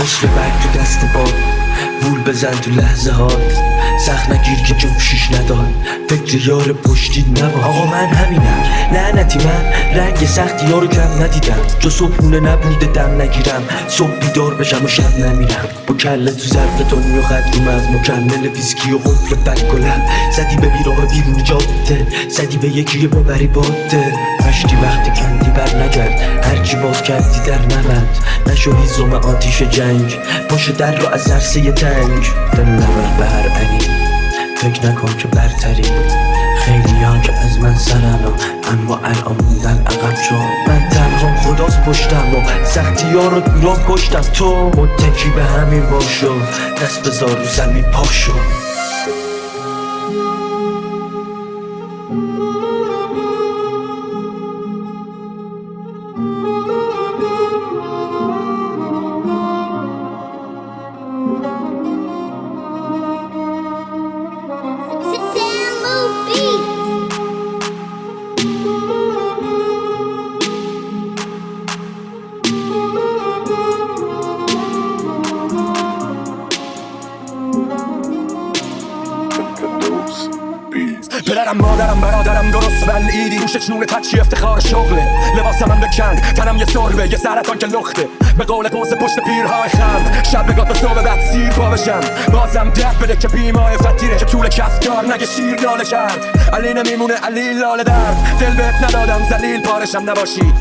مثل برگ تو دست باد وول بزن تو لحظه هات سخت نگیر که جفشیش نداد. فکر یار پشتی نباد. آقا من همینم. لعنتی من. رنگ سختی ها رو کم ندیدم. جو صبحونه نبوده دم نگیرم. صبح بیدار بشم و شب نمیرم. با کله تو ظرف تونی و خط رو از مکمل ویسکی و قفل بکلم زدی به بیراه بیرون جاده. زدی به یکی ببری باده. مشتی وقتی کندی بر نگرد. هرچی باز کردی در نبند نشو هیزم آتیش جنگ. پاش در رو از عرصه تنگ. دل نبر به هر انی فکر نکن که برتری. خیلی ها که از من سرن و اما الان موندن عقب چون من تنها خداست پشتم و سختی ها رو دوران کشتم. تو متکی به همین باشو دست بذار رو زمین پاشو پدرم مادرم برادرم درست بلعیدی گوش چنون تچی افتخار شغله. لباسم من بکن تنم یه سربه یه سرطان که لخته. به قول قوس پشت پیرهای خم شب بگاه تا صبح بعد سیر پا بشم. بازم ده بده که بیمای فتیره که طول کفتار نگه شیر لاله کرد. علی نمیمونه علی لاله درد. دل بهت ندادم زلیل پارشم نباشی.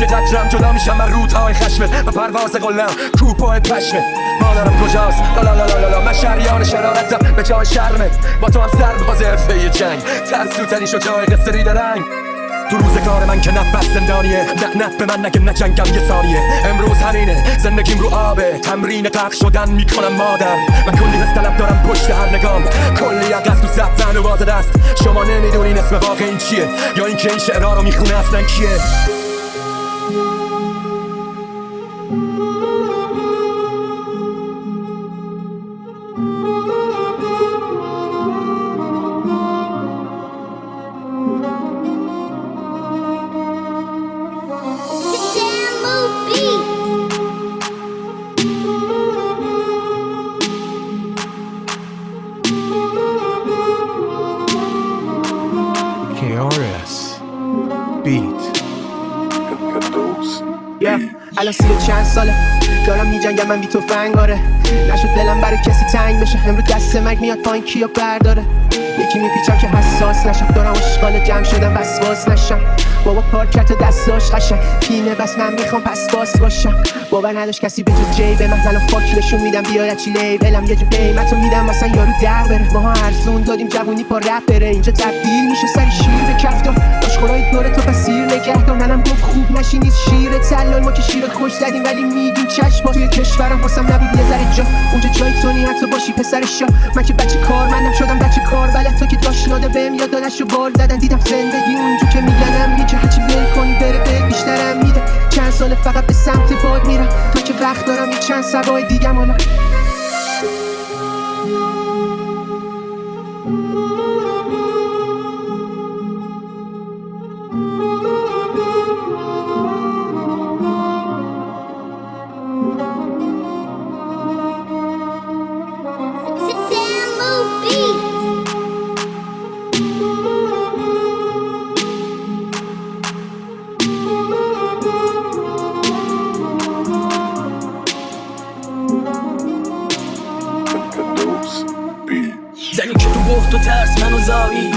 یه قطرم جدا میشم من رودهای خشمت. و پرواز قلم کوپای پشمت. مادرم کجاست؟ لا لا لا لا لا من شریان شرارتم. به جای شرمت. با تو هم سر باز حرفه جنگ. ترسوتنی شو جای قصه ریده رنگ تو روز کار من که نفس زندانیه. نه نه به من نگه نجنگم یه ثانیه. امروز همینه. زندگیم رو آبه تمرین غرق شدن می‌کنم مادر. من کلی حس طلب دارم پشت هر نگام. کلی عقص تو زبن و دست شما نمی‌دونین اسم واقعی چیه. یا اینکه این شعرها رو می‌خونه اصلا کیه. Yeah. الان سی چند ساله. دارم میجنگم من بی تو فنگاره نشد دلم برای کسی تنگ بشه. امرو دست مرگ میاد پایین کیو برداره؟ یکی میپیچم که حساس نشم. دارم اشغال جمع شدم وسواس نشم. بابا پارکت دستاش قشنگ. پینه بس من می‌خوام پس باس باشم. باور نداشت کسی به جز جی به من. الان فاک نشون میدم بیا چی لیبلم. یه جو قیمتو میدم مثلا یارو در بره. ماها ارزون دادیم جوونی پا رپ بره اینجا تبدیل میشه سری شیر به کفتار آشخورای دور تو پسیر نگه دار. منم گفت خوب نشی نیست شیر تلال. ما که شیر خوش زدیم ولی میگیم چشم توی کشورم واسم نبود. یه ذره جا. اونجا جای تو نی حتی باشی پسر شا من که بچه کار منم شدم بچه کار. بلد تو که داشت ناده بهم یاد دادش رو بار زدن دیدم زندگی اونجا که میگنم. یه که هرچی ول کنی بره به بیشترم میده. چند سال فقط به سمت باد میرم. تا که وقت دارم یه چند سبای دیگم حالا.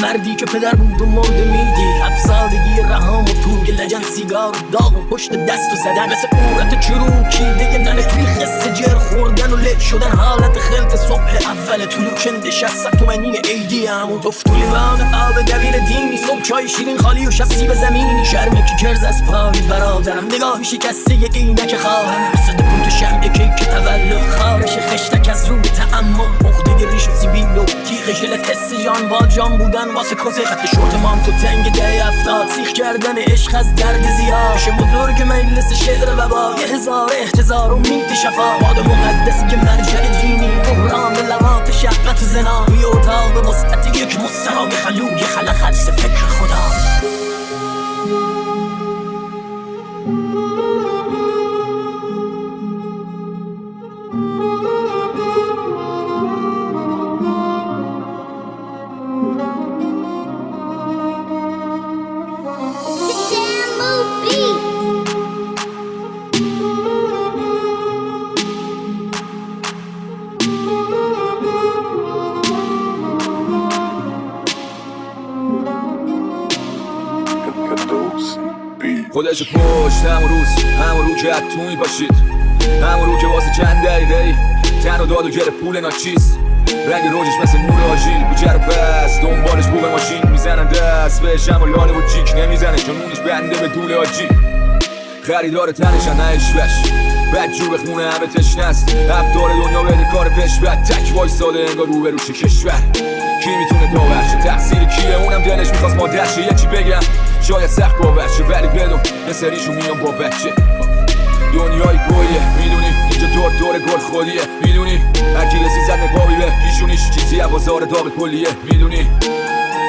مردی که پدر بود و مرده میدی افسادگی رهام و توی سیگار داغ و پشت دست و زدن. مثل قورت چروکی دیگه ننه توی خسته جر خوردن و لک شدن. حالت خلط صبح اول طلوع کنده شست تومنی ایدی همون تو لیوان آب دبیر دینی. صبح چای شیرین خالی و شب سیب زمینی. شرم که کرز از پای برادرم. نگاهی شکسته یک اینک خواهرم. صد کن تو شمع کیک تولد خارش خشتک از رو به تعمل عقده ریش و سیبیل و تیغ حس جان با جان بودن واسه کسه خط شورت مان تو تنگ ده افتاد. کردن عشق از درد زیاد. بزرگ مجلس شعر وبا یه هزار احتضار و مینت شفا. باد مقدسی که مرجع دینی. بحران لبات شهوت زنا. توی اتاق وسعت یک مستراق خلوی حدس فکر خدا. خودش پشت همون روز همون رو که توی باشید. همون رو که واسه چند دقیقه تن و داد و گره پول ناچیز. رنگ روزش مثل نور بوجه رو بس دنبالش بوق ماشین. می‌زنن دست بهش و لاله و جیک. نمی‌زنه چون اونش بنده به دول آجی خریدار تنشن نه اشوش بد جو بخونه همه تشنه است. داره دنیا بده کار پش بد تک وایستاده انگار رو به روش کشور. کی می‌تونه داورشه تقصیر کیه؟ اونم دلش می‌خواست مادرشه. یه چی بگم؟ شاید سخت باورشه ولی بدون. یه سریشو میام با بچه. دنیای گویه. می‌دونی؟ اینجا دور دور گل خودیه. می‌دونی؟ هرکی رسی زد نقابی به پیشونیش چیزی از بازار داغ کلیه می‌دونی؟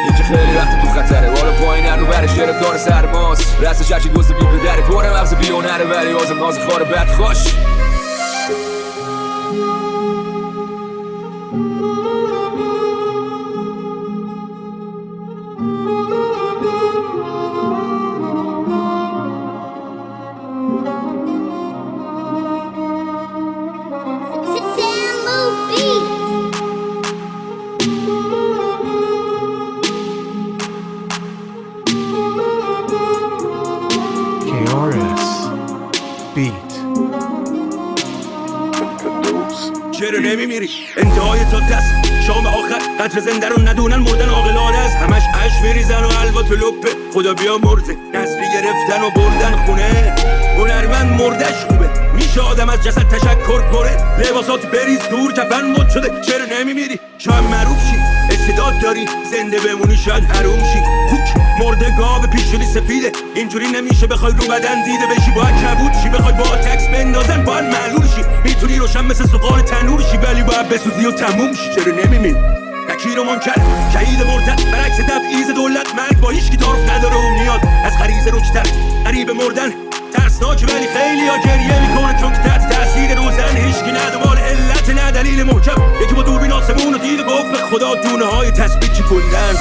اینجا خیلی وقت تو خطره. بالا پایین رو برش گرفتار سرماست. رستش هرچی دوست بی پدره پر مغز بیونره ولی آزم ناز خار بد خوش. چرا نمیمیری؟ انتهای تا دست. شام آخر. قطر زنده رو ندونن مردن عاقلانه است. همش اش میریزن و حلوا تو لپه. خدا بیا مرزه. نسلی گرفتن و بردن خونه. هنرمند مردش خوبه. میشه آدم از جسد تشکر کنه. لباسات بریز دور کفن مد شده. چرا نمیمیری؟ شاید معروف شی استعداد داری؟ زنده بمونی شاید حروم شی خوک مرده گاو پیشونی سفیده. اینجوری نمیشه بخوای رو بدن دیده بشی. باید کبود شی بخوای با تکس بندازن باید معلول شی. می‌تونی روشن مثل سوقان تنور شی ولی باید بسوزی و تموم شی. چرا نمیمیری نکیر و منکر شهید مرتد. برعکس تبعیض دولت مرگ با هیچ کی تعارف نداره و میاد. از غریزه رکتر قریب مردن. ترسناک ولی خیلی ها گریه می‌کنه چون که تحت تاثیر روزن هیچکی نه دنبال علت نه دلیل محکم. به خدا دونه های تسبیح چی کندن